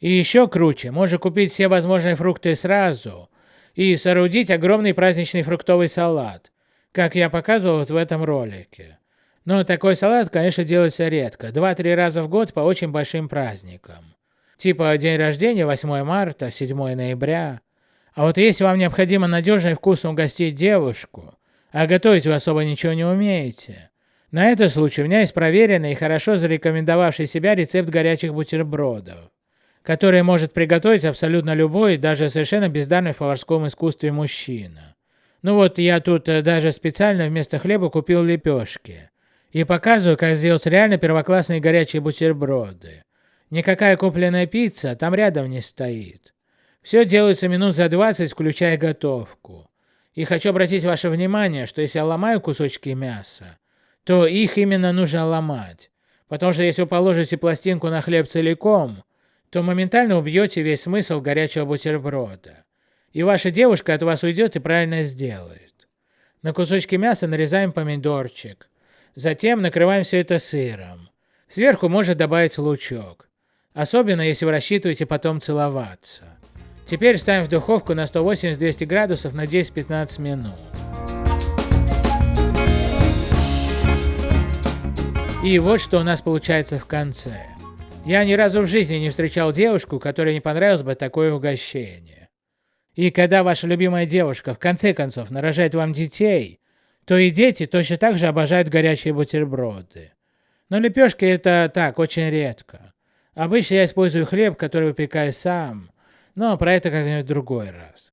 И еще круче, можно купить все возможные фрукты сразу и соорудить огромный праздничный фруктовый салат, как я показывал вот в этом ролике. Но такой салат, конечно, делается редко, 2-3 раза в год по очень большим праздникам. Типа день рождения 8 марта, 7 ноября. А вот если вам необходимо надежно и вкусно угостить девушку, а готовить вы особо ничего не умеете, на этот случай у меня есть проверенный и хорошо зарекомендовавший себя рецепт горячих бутербродов, который может приготовить абсолютно любой, даже совершенно бездарный в поварском искусстве мужчина. Ну вот я тут э, даже специально вместо хлеба купил лепешки. И показываю, как сделать реально первоклассные горячие бутерброды. Никакая купленная пицца там рядом не стоит. Все делается минут за 20, включая готовку. И хочу обратить ваше внимание, что если я ломаю кусочки мяса, то их именно нужно ломать. Потому что если вы положите пластинку на хлеб целиком, то моментально убьете весь смысл горячего бутерброда. И ваша девушка от вас уйдет и правильно сделает. На кусочки мяса нарезаем помидорчик. Затем накрываем все это сыром. Сверху можно добавить лучок. Особенно если вы рассчитываете потом целоваться. Теперь ставим в духовку на 180-200 градусов на 10-15 минут. И вот что у нас получается в конце. Я ни разу в жизни не встречал девушку, которой не понравилось бы такое угощение. И когда ваша любимая девушка в конце концов нарожает вам детей, то и дети точно так же обожают горячие бутерброды. Но лепешки это так, очень редко. Обычно я использую хлеб, который выпекаю сам, но про это как-нибудь другой раз.